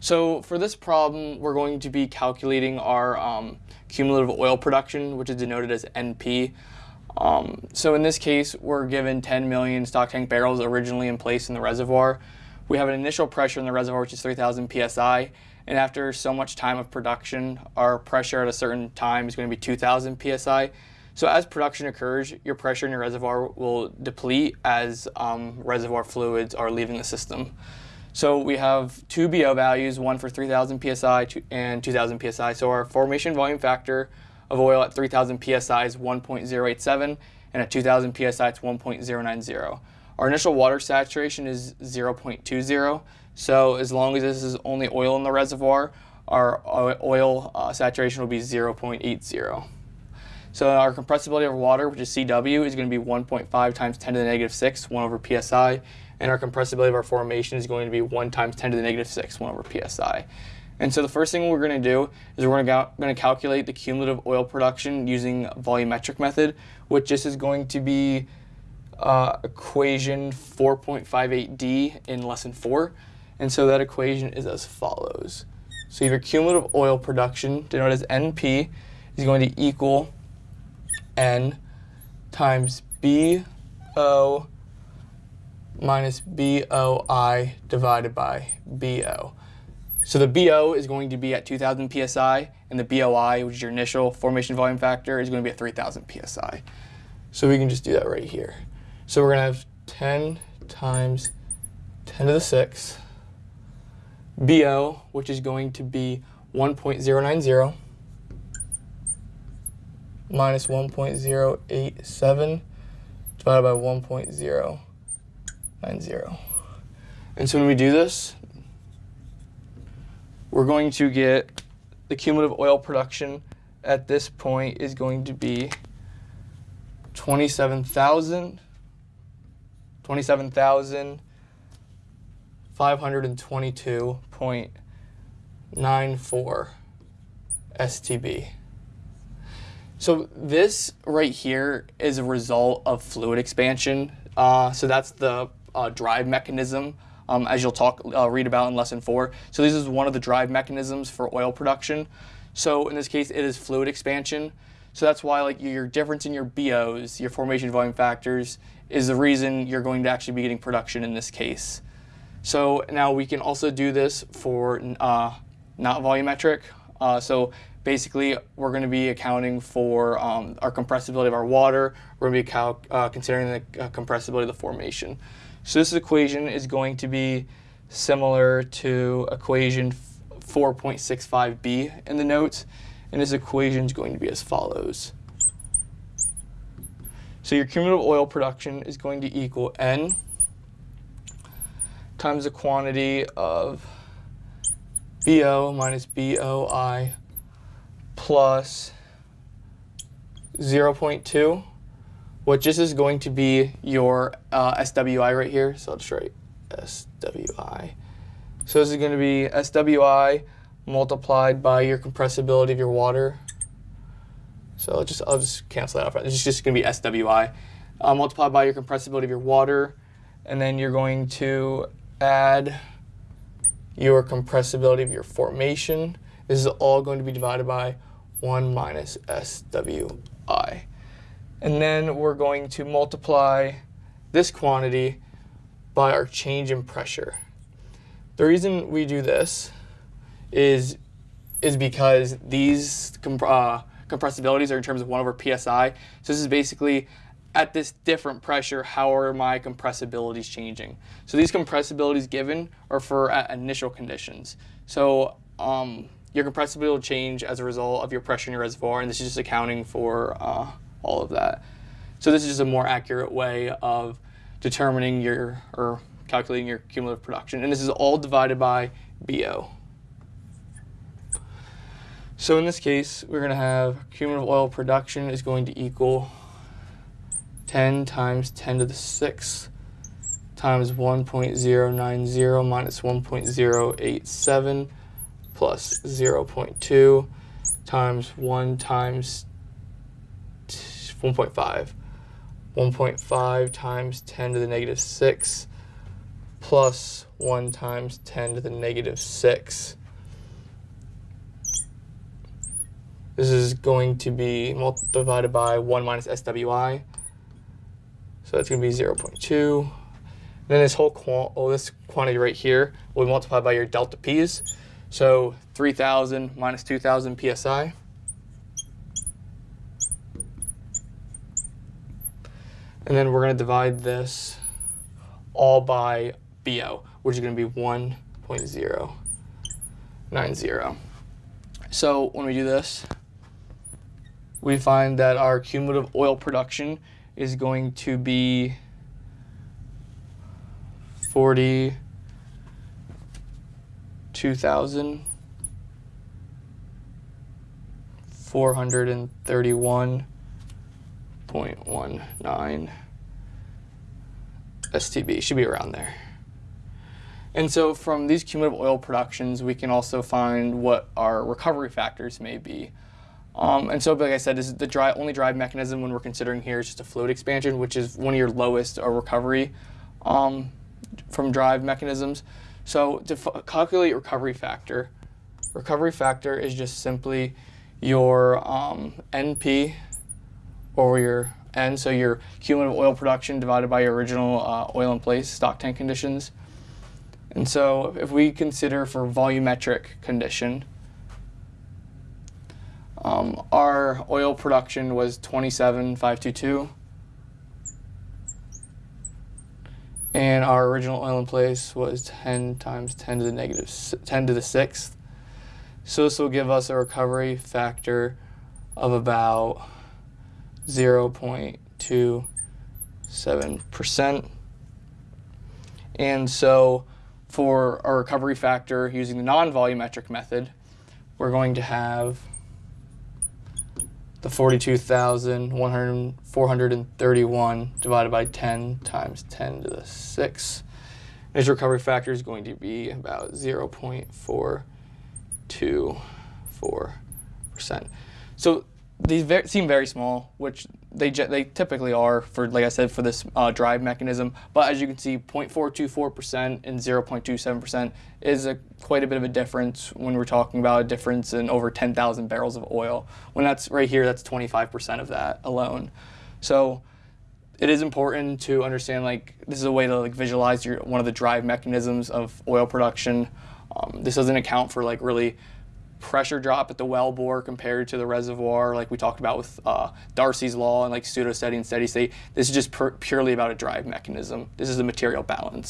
So for this problem, we're going to be calculating our um, cumulative oil production, which is denoted as NP. Um, so in this case, we're given 10 million stock tank barrels originally in place in the reservoir. We have an initial pressure in the reservoir, which is 3,000 psi, and after so much time of production, our pressure at a certain time is going to be 2,000 psi. So as production occurs, your pressure in your reservoir will deplete as um, reservoir fluids are leaving the system. So we have two BO values, one for 3000 psi and 2000 psi. So our formation volume factor of oil at 3000 psi is 1.087 and at 2000 psi it's 1.090. Our initial water saturation is 0.20. So as long as this is only oil in the reservoir, our oil uh, saturation will be 0.80. So our compressibility of water, which is CW, is going to be 1.5 times 10 to the negative 6, 1 over psi and our compressibility of our formation is going to be 1 times 10 to the negative 6, 1 over psi. And so the first thing we're going to do is we're going to calculate the cumulative oil production using volumetric method, which this is going to be uh, equation 4.58d in lesson 4. And so that equation is as follows. So your cumulative oil production, denoted as NP, is going to equal N times BO minus BOI divided by BO. So the BO is going to be at 2,000 PSI, and the BOI, which is your initial formation volume factor, is going to be at 3,000 PSI. So we can just do that right here. So we're going to have 10 times 10 to the 6, BO, which is going to be 1.090, minus 1.087, divided by 1.0 nine zero. And so when we do this, we're going to get the cumulative oil production at this point is going to be 27,000 27,522.94 STB. So this right here is a result of fluid expansion. Uh, so that's the uh, drive mechanism, um, as you'll talk uh, read about in lesson four. So this is one of the drive mechanisms for oil production. So in this case, it is fluid expansion. So that's why like your difference in your BOs, your formation volume factors, is the reason you're going to actually be getting production in this case. So now we can also do this for uh, not volumetric. Uh, so basically, we're going to be accounting for um, our compressibility of our water. We're going to be uh, considering the uh, compressibility of the formation. So this equation is going to be similar to equation 4.65b in the notes, and this equation is going to be as follows. So your cumulative oil production is going to equal N times the quantity of BO minus BOI plus 0.2 what just is going to be your uh, SWI right here. So I'll just write SWI. So this is going to be SWI multiplied by your compressibility of your water. So I'll just, I'll just cancel that out. It's just going to be SWI uh, multiplied by your compressibility of your water. And then you're going to add your compressibility of your formation. This is all going to be divided by 1 minus SWI. And then we're going to multiply this quantity by our change in pressure. The reason we do this is, is because these comp uh, compressibilities are in terms of 1 over psi. So this is basically at this different pressure, how are my compressibilities changing? So these compressibilities given are for initial conditions. So um, your compressibility will change as a result of your pressure in your reservoir, and this is just accounting for uh, all of that. So this is just a more accurate way of determining your, or calculating your cumulative production. And this is all divided by BO. So in this case, we're going to have cumulative oil production is going to equal 10 times 10 to the 6 times 1.090 minus 1.087 plus 0.2 times 1 times 1.5. 1.5 times 10 to the negative 6 plus 1 times 10 to the negative 6. This is going to be mul- divided by 1 minus SWI. So that's going to be 0.2. Then this whole quant, oh, this quantity right here will be multiplied by your delta P's. So 3,000 minus 2,000 psi. And then we're going to divide this all by BO, which is going to be 1.090. So when we do this, we find that our cumulative oil production is going to be 42,000. 431.19 STB should be around there. And so from these cumulative oil productions, we can also find what our recovery factors may be. Um, and so, like I said, this is the dry, only drive mechanism when we're considering here is just a fluid expansion, which is one of your lowest recovery um, from drive mechanisms. So to calculate recovery factor, recovery factor is just simply your um, NP over your N, so your cumulative oil production divided by your original uh, oil in place stock tank conditions. And so if we consider for volumetric condition, um, our oil production was 27,522. And our original oil in place was 10 times 10 to the 10 to the sixth. So this will give us a recovery factor of about 0.27%. And so for our recovery factor using the non-volumetric method, we're going to have the 42,431 divided by 10 times 10 to the 6. His recovery factor is going to be about 0.424%. So these seem very small, which they they typically are for, like I said, for this uh, drive mechanism. But as you can see, 0.424% and 0.27% is a, quite a bit of a difference when we're talking about a difference in over 10,000 barrels of oil. When that's right here, that's 25% of that alone. So it is important to understand like this is a way to like visualize your one of the drive mechanisms of oil production. Um, this doesn't account for like really pressure drop at the well bore compared to the reservoir, like we talked about with uh, Darcy's law and like pseudo steady and steady state. This is just purely about a drive mechanism. This is a material balance.